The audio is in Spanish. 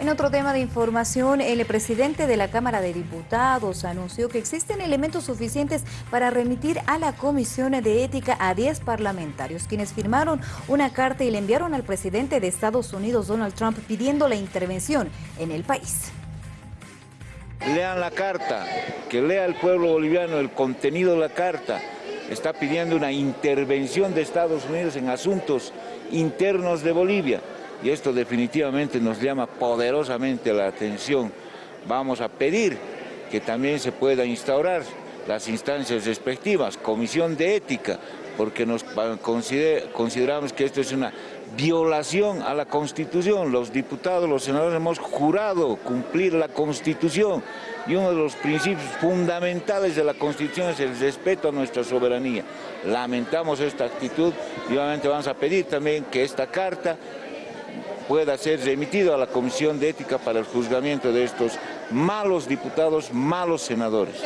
En otro tema de información, el presidente de la Cámara de Diputados anunció que existen elementos suficientes para remitir a la Comisión de Ética a 10 parlamentarios, quienes firmaron una carta y le enviaron al presidente de Estados Unidos, Donald Trump, pidiendo la intervención en el país. Lean la carta, que lea el pueblo boliviano el contenido de la carta. Está pidiendo una intervención de Estados Unidos en asuntos internos de Bolivia y esto definitivamente nos llama poderosamente la atención. Vamos a pedir que también se pueda instaurar las instancias respectivas, comisión de ética, porque nos consideramos que esto es una violación a la Constitución. Los diputados, los senadores hemos jurado cumplir la Constitución y uno de los principios fundamentales de la Constitución es el respeto a nuestra soberanía. Lamentamos esta actitud y obviamente vamos a pedir también que esta carta pueda ser remitido a la Comisión de Ética para el juzgamiento de estos malos diputados, malos senadores.